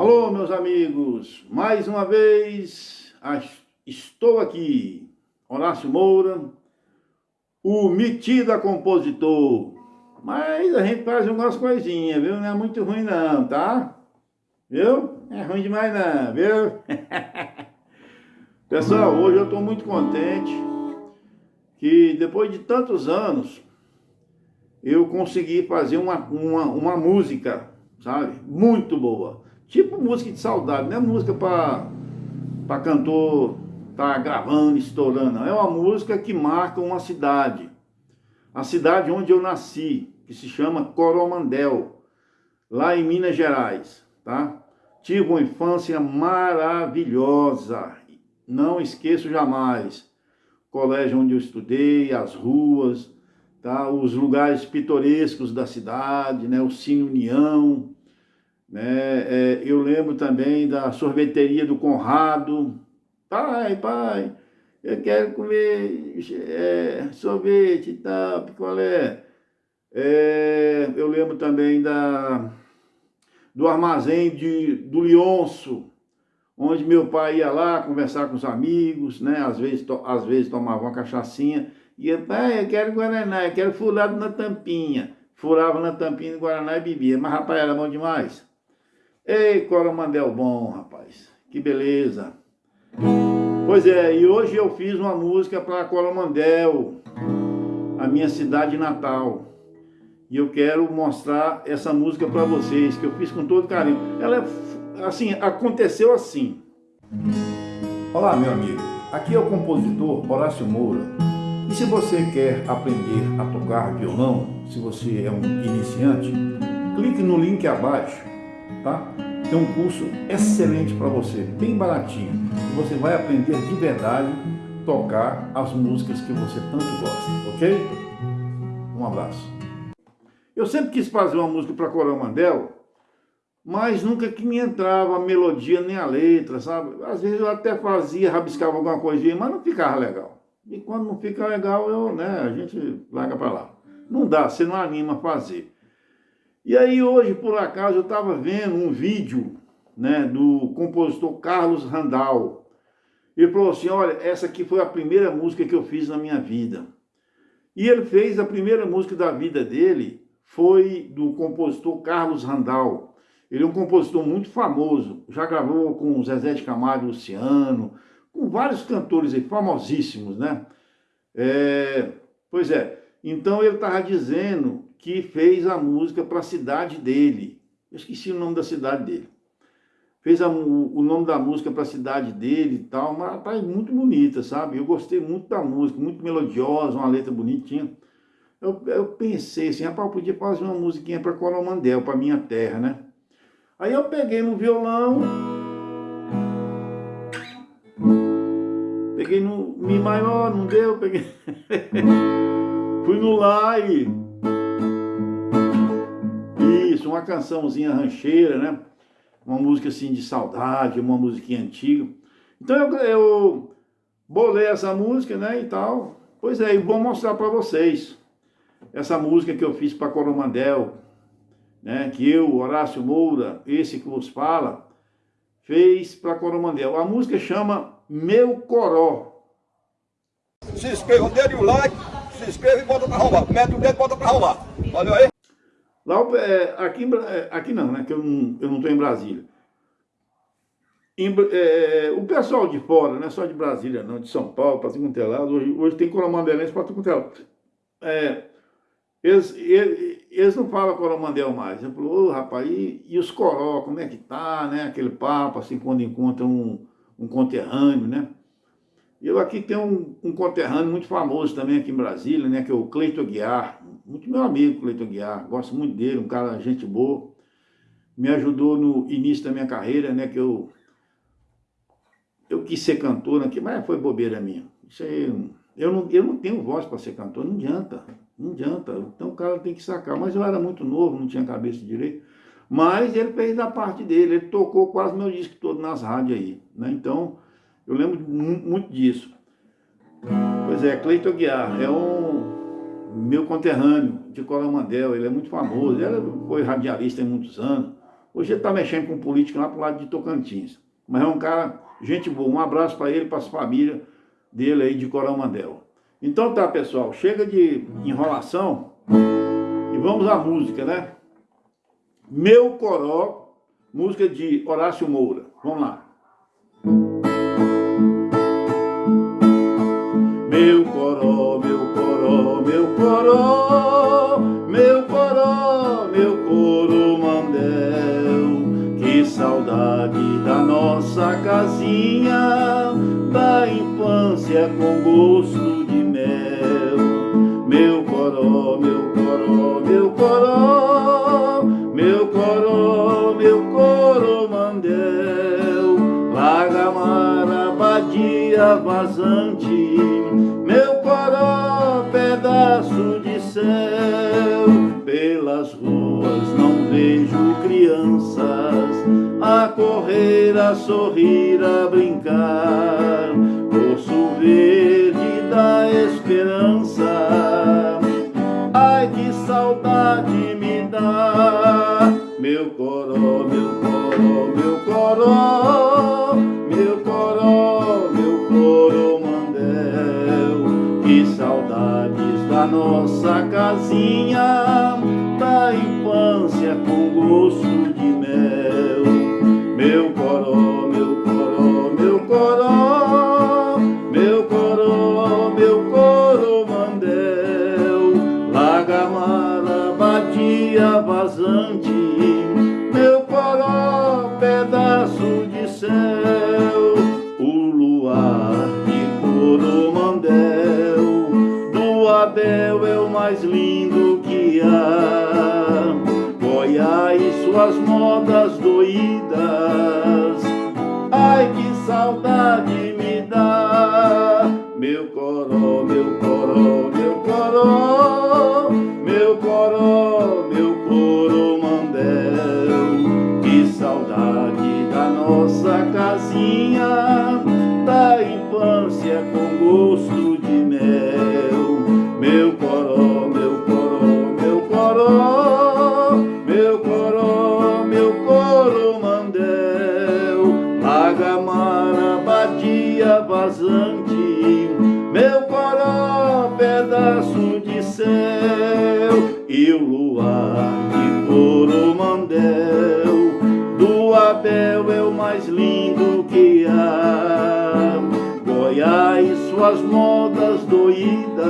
Alô, meus amigos, mais uma vez estou aqui, Horácio Moura, o metida compositor. Mas a gente faz umas coisinhas, viu? Não é muito ruim não, tá? Viu? É ruim demais não, viu? Pessoal, hoje eu estou muito contente que depois de tantos anos eu consegui fazer uma, uma, uma música, sabe? Muito boa. Tipo música de saudade, não é música para cantor tá gravando, estourando. Não. É uma música que marca uma cidade. A cidade onde eu nasci, que se chama Coromandel, lá em Minas Gerais, tá? Tive uma infância maravilhosa, não esqueço jamais. colégio onde eu estudei, as ruas, tá? os lugares pitorescos da cidade, né? o Cine União, né? É, eu lembro também da sorveteria do Conrado. Pai, pai, eu quero comer é, sorvete e tal, picolé. É, eu lembro também da, do armazém de, do Lionço, onde meu pai ia lá conversar com os amigos, né? Às vezes, to, às vezes tomava uma cachaçinha. E eu, pai, eu quero Guaraná, eu quero furado na tampinha. Furava na tampinha do Guaraná e bebia. Mas, rapaz, era bom demais. Ei, Coromandel bom, rapaz. Que beleza. Pois é, e hoje eu fiz uma música para Coromandel, a minha cidade natal. E eu quero mostrar essa música para vocês, que eu fiz com todo carinho. Ela é, assim, aconteceu assim. Olá, meu amigo. Aqui é o compositor Horácio Moura. E se você quer aprender a tocar violão, se você é um iniciante, clique no link abaixo tá? Tem um curso excelente para você, bem baratinho. Você vai aprender de verdade tocar as músicas que você tanto gosta, ok? Um abraço. Eu sempre quis fazer uma música para Coromandel, mas nunca que me entrava a melodia nem a letra, sabe? Às vezes eu até fazia, rabiscava alguma coisinha, mas não ficava legal. E quando não fica legal, eu, né, a gente larga para lá. Não dá, você não anima a fazer. E aí hoje, por acaso, eu estava vendo um vídeo né, do compositor Carlos Randall. Ele falou assim, olha, essa aqui foi a primeira música que eu fiz na minha vida. E ele fez a primeira música da vida dele, foi do compositor Carlos Randall. Ele é um compositor muito famoso, já gravou com Zezé de Camargo Luciano, com vários cantores aí, famosíssimos, né? É, pois é, então ele estava dizendo que fez a música para a cidade dele. Eu esqueci o nome da cidade dele. Fez a, o, nome da música para a cidade dele e tal, mas tá muito bonita, sabe? Eu gostei muito da música, muito melodiosa, uma letra bonitinha. Eu, eu pensei assim, rapaz, eu podia fazer uma musiquinha para Coromandel, para minha terra, né? Aí eu peguei no violão, peguei no Mi maior, não deu, peguei... Fui no Lá e uma cançãozinha rancheira, né? Uma música assim de saudade, uma musiquinha antiga. Então eu, eu bolei essa música, né, e tal. Pois é, e vou mostrar para vocês essa música que eu fiz para Coromandel, né, que eu, Horácio Moura, esse que vos fala, fez para Coromandel. A música chama Meu Coró. Se inscreva, dê o like, se inscreva e bota para arrumar. Mete o dedo e bota para arrumar. Valeu aí? Lá, é, aqui, é, aqui não, né? Que eu não estou eu não em Brasília. Em, é, o pessoal de fora, não é só de Brasília, não, de São Paulo, para tudo é lado, hoje, hoje tem coromandelense para tudo lado. É, eles, eles, eles, não falam coromandel mais. Eu falo, oh, rapaz, e, e, os coró, como é que tá, né? Aquele papo, assim, quando encontra um, um conterrâneo, né? Eu aqui tenho um, um, conterrâneo muito famoso também aqui em Brasília, né, que é o Cleito Guiar, muito meu amigo Cleito Guiar, gosto muito dele, um cara gente boa, me ajudou no início da minha carreira, né, que eu eu quis ser cantor, né, mas foi bobeira minha. Isso aí, eu não, eu não tenho voz para ser cantor, não adianta, não adianta, então o cara tem que sacar, mas eu era muito novo, não tinha cabeça direito, mas ele fez a parte dele, ele tocou quase meu disco todo nas rádios aí, né, então eu lembro muito disso. Pois é, Cleiton Guiar é um meu conterrâneo de Coromandel, ele é muito famoso, ele foi radialista há muitos anos, Hoje ele está mexendo com política lá pro lado de Tocantins. Mas é um cara, gente boa. Um abraço para ele, para as famílias dele aí de Coromandel. Então tá, pessoal, chega de enrolação e vamos à música, né? Meu Coró, música de Horácio Moura. Vamos lá. Meu coró, meu coró, meu coromandel, que saudade da nossa casinha, da infância com gosto pelas ruas não vejo crianças a correr, a sorrir, a brincar, poço verde da esperança. Ai, que saudade me dá, meu coró, meu coró, meu coró, meu coró, meu coromandel. Que saudades da nossa casinha, do Abel é o mais lindo que há. Goiás, suas modas doídas, ai que saudade me dá. Meu coró, meu coró, meu coró, vazante, meu coró, pedaço de céu. E o luar de coromandel, do Abel é o mais lindo que há. Goiás, suas modas doídas,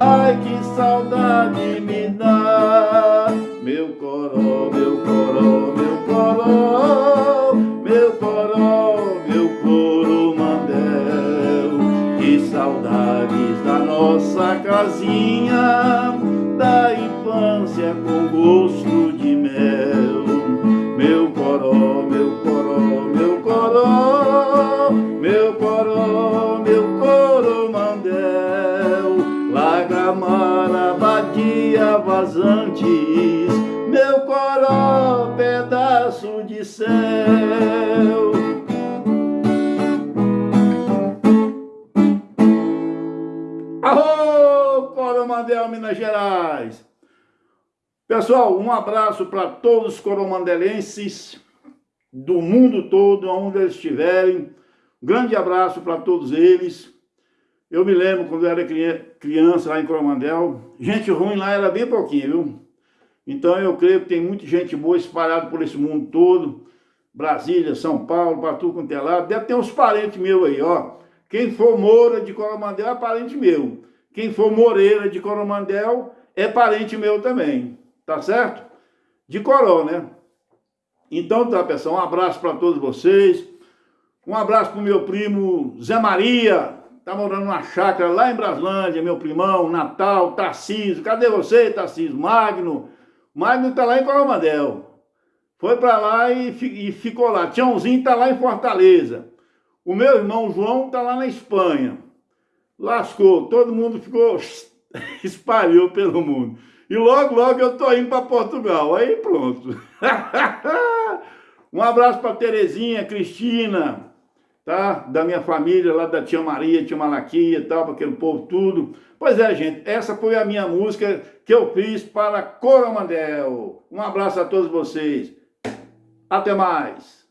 ai que saudade me dá. Meu coró, meu coró, meu coró, casinha, da infância com gosto de mel. Meu coró, meu coró, meu coró, meu coró, meu coromandel. Lagamara, badia vazantes, meu coró, pedaço de céu. Pessoal, um abraço para todos os coromandelenses do mundo todo, onde eles estiverem. Um grande abraço para todos eles. Eu me lembro quando eu era criança lá em Coromandel, gente ruim lá era bem pouquinho, viu? Então eu creio que tem muita gente boa espalhada por esse mundo todo. Brasília, São Paulo, quanto é lado. Deve ter uns parentes meus aí, ó. Quem for Moura de Coromandel é parente meu. Quem for Moreira de Coromandel é parente meu também. Tá certo? De Coró, né? Então tá, pessoal. Um abraço para todos vocês. Um abraço pro meu primo Zé Maria. Tá morando numa chácara lá em Braslândia, meu primão, Natal, Tarcísio. Cadê você, Tarcísio? Magno. Magno tá lá em Coromandel. Foi para lá e, e, ficou lá. Tiãozinho tá lá em Fortaleza. O meu irmão João tá lá na Espanha. Lascou. Todo mundo ficou... espalhou pelo mundo. E logo, logo eu tô indo para Portugal. Aí pronto. um abraço para Terezinha, Cristina, tá? Da minha família, lá da tia Maria, tia Malaquia e tal, para aquele povo tudo. Pois é, gente, essa foi a minha música que eu fiz para Coromandel. Um abraço a todos vocês. Até mais.